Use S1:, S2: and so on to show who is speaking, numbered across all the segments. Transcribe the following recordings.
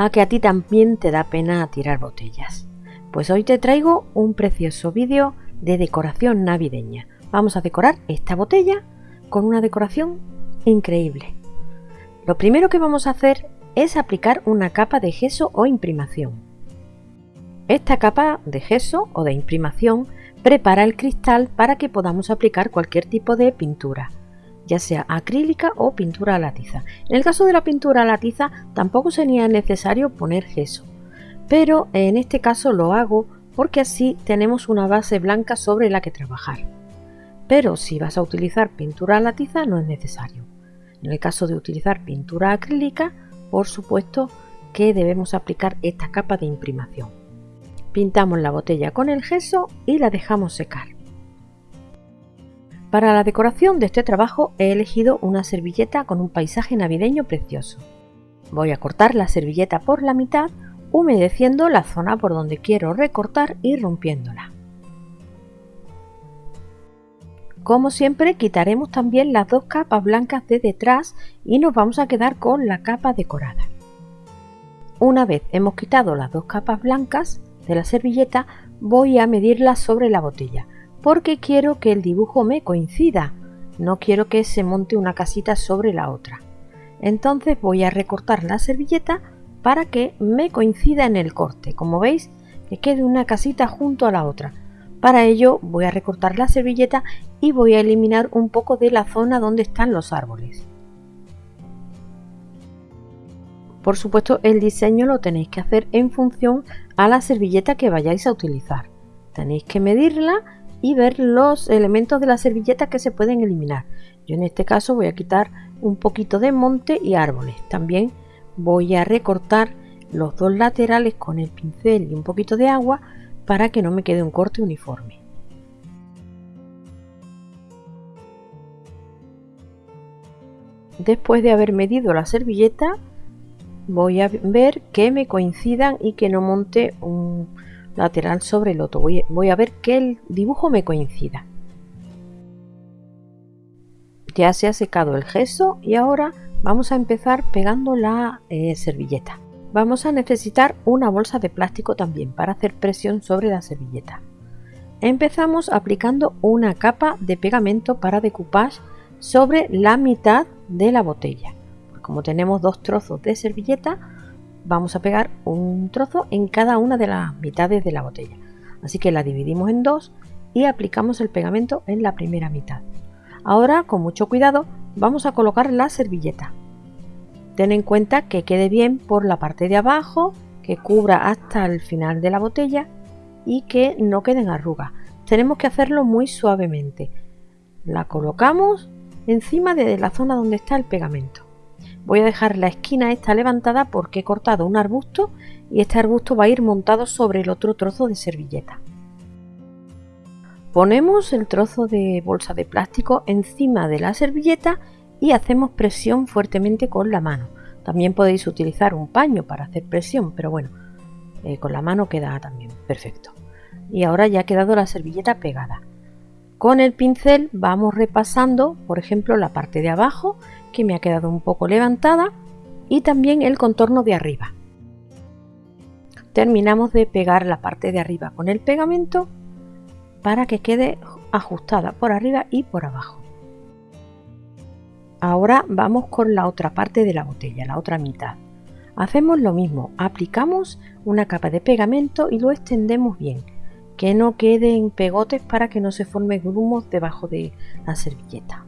S1: a que a ti también te da pena tirar botellas. Pues hoy te traigo un precioso vídeo de decoración navideña. Vamos a decorar esta botella con una decoración increíble. Lo primero que vamos a hacer es aplicar una capa de gesso o imprimación. Esta capa de gesso o de imprimación prepara el cristal para que podamos aplicar cualquier tipo de pintura, ya sea acrílica o pintura a la tiza. En el caso de la pintura a la tiza tampoco sería necesario poner gesso, pero en este caso lo hago porque así tenemos una base blanca sobre la que trabajar. Pero si vas a utilizar pintura a la tiza no es necesario. En el caso de utilizar pintura acrílica, por supuesto que debemos aplicar esta capa de imprimación. Pintamos la botella con el gesso y la dejamos secar. Para la decoración de este trabajo he elegido una servilleta con un paisaje navideño precioso. Voy a cortar la servilleta por la mitad, humedeciendo la zona por donde quiero recortar y rompiéndola. Como siempre quitaremos también las dos capas blancas de detrás y nos vamos a quedar con la capa decorada. Una vez hemos quitado las dos capas blancas de la servilleta voy a medirlas sobre la botella porque quiero que el dibujo me coincida, no quiero que se monte una casita sobre la otra. Entonces voy a recortar la servilleta para que me coincida en el corte, como veis que quede una casita junto a la otra para ello voy a recortar la servilleta y voy a eliminar un poco de la zona donde están los árboles. Por supuesto el diseño lo tenéis que hacer en función a la servilleta que vayáis a utilizar. Tenéis que medirla y ver los elementos de la servilleta que se pueden eliminar. Yo en este caso voy a quitar un poquito de monte y árboles. También voy a recortar los dos laterales con el pincel y un poquito de agua para que no me quede un corte uniforme. Después de haber medido la servilleta, voy a ver que me coincidan y que no monte un lateral sobre el otro. Voy, a ver que el dibujo me coincida. Ya se ha secado el gesso y ahora vamos a empezar pegando la eh, servilleta. Vamos a necesitar una bolsa de plástico también para hacer presión sobre la servilleta. Empezamos aplicando una capa de pegamento para decoupage sobre la mitad de la botella. Como tenemos dos trozos de servilleta, vamos a pegar un trozo en cada una de las mitades de la botella. Así que la dividimos en dos y aplicamos el pegamento en la primera mitad. Ahora, con mucho cuidado, vamos a colocar la servilleta. Ten en cuenta que quede bien por la parte de abajo, que cubra hasta el final de la botella y que no queden arrugas. Tenemos que hacerlo muy suavemente. La colocamos encima de la zona donde está el pegamento. Voy a dejar la esquina esta levantada porque he cortado un arbusto y este arbusto va a ir montado sobre el otro trozo de servilleta. Ponemos el trozo de bolsa de plástico encima de la servilleta y hacemos presión fuertemente con la mano. También podéis utilizar un paño para hacer presión, pero bueno, eh, con la mano queda también perfecto. Y ahora ya ha quedado la servilleta pegada. Con el pincel vamos repasando, por ejemplo, la parte de abajo, me ha quedado un poco levantada, y también el contorno de arriba. Terminamos de pegar la parte de arriba con el pegamento para que quede ajustada por arriba y por abajo. Ahora vamos con la otra parte de la botella, la otra mitad. Hacemos lo mismo, aplicamos una capa de pegamento y lo extendemos bien, que no queden pegotes para que no se formen grumos debajo de la servilleta.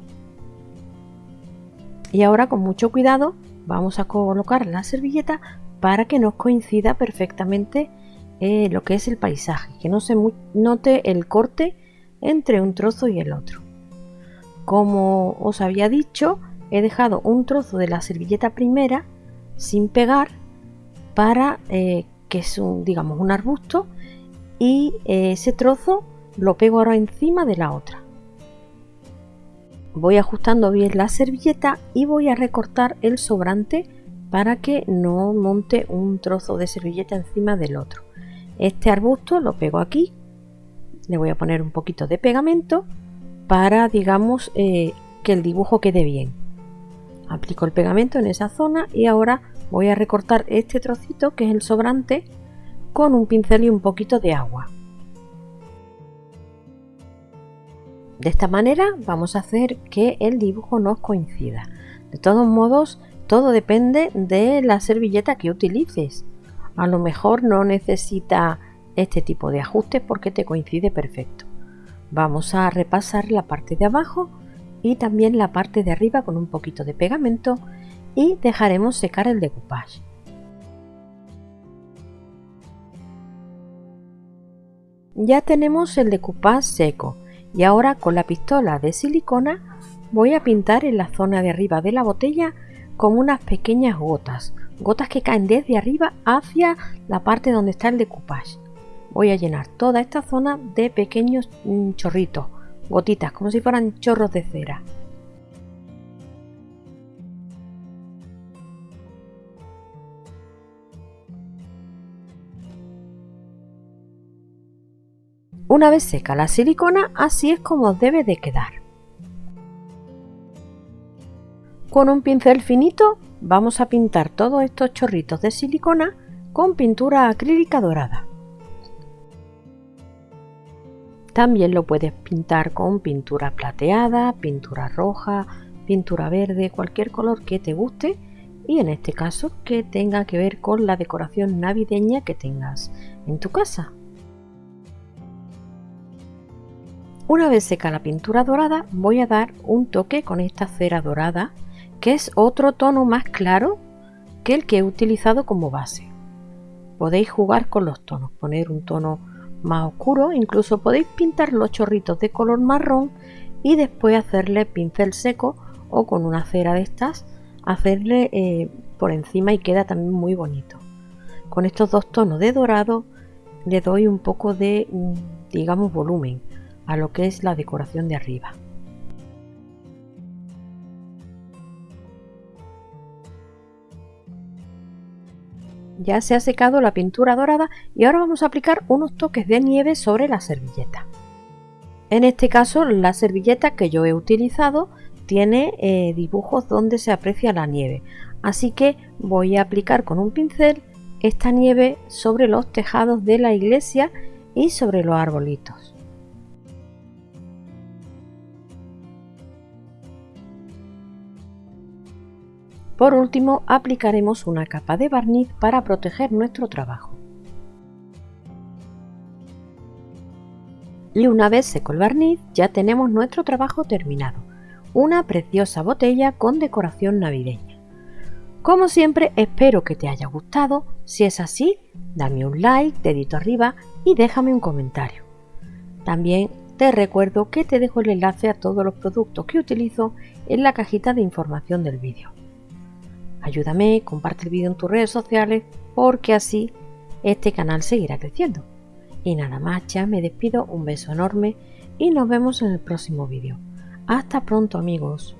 S1: Y ahora con mucho cuidado vamos a colocar la servilleta para que nos coincida perfectamente eh, lo que es el paisaje, que no se note el corte entre un trozo y el otro. Como os había dicho, he dejado un trozo de la servilleta primera sin pegar para eh, que es un, digamos, un arbusto y eh, ese trozo lo pego ahora encima de la otra. Voy ajustando bien la servilleta y voy a recortar el sobrante para que no monte un trozo de servilleta encima del otro. Este arbusto lo pego aquí, le voy a poner un poquito de pegamento para, digamos, eh, que el dibujo quede bien. Aplico el pegamento en esa zona y ahora Voy a recortar este trocito que es el sobrante con un pincel y un poquito de agua. De esta manera vamos a hacer que el dibujo nos coincida. De todos modos, todo depende de la servilleta que utilices. A lo mejor no necesita este tipo de ajustes porque te coincide perfecto. Vamos a repasar la parte de abajo y también la parte de arriba con un poquito de pegamento y dejaremos secar el decoupage. Ya tenemos el decoupage seco y ahora con la pistola de silicona voy a pintar en la zona de arriba de la botella con unas pequeñas gotas, gotas que caen desde arriba hacia la parte donde está el decoupage. Voy a llenar toda esta zona de pequeños mm, chorritos, gotitas, como si fueran chorros de cera. Una vez seca la silicona, así es como debe de quedar. Con un pincel finito vamos a pintar todos estos chorritos de silicona con pintura acrílica dorada. También lo puedes pintar con pintura plateada, pintura roja, pintura verde, cualquier color que te guste y en este caso que tenga que ver con la decoración navideña que tengas en tu casa. Una vez seca la pintura dorada voy a dar un toque con esta cera dorada que es otro tono más claro que el que he utilizado como base. Podéis jugar con los tonos, poner un tono más oscuro, incluso podéis pintar los chorritos de color marrón y después hacerle pincel seco o con una cera de estas hacerle eh, por encima y queda también muy bonito. Con estos dos tonos de dorado le doy un poco de, mm, digamos, volumen a lo que es la decoración de arriba. Ya se ha secado la pintura dorada y ahora vamos a aplicar unos toques de nieve sobre la servilleta. En este caso la servilleta que yo he utilizado tiene eh, dibujos donde se aprecia la nieve, así que voy a aplicar con un pincel esta nieve sobre los tejados de la iglesia y sobre los arbolitos. Por último, aplicaremos una capa de barniz para proteger nuestro trabajo. Y una vez seco el barniz, ya tenemos nuestro trabajo terminado. Una preciosa botella con decoración navideña. Como siempre, espero que te haya gustado. Si es así, dame un like, dedito arriba y déjame un comentario. También te recuerdo que te dejo el enlace a todos los productos que utilizo en la cajita de información del vídeo. Ayúdame, comparte el vídeo en tus redes sociales porque así este canal seguirá creciendo. Y nada más, ya me despido, un beso enorme y nos vemos en el próximo vídeo. Hasta pronto amigos.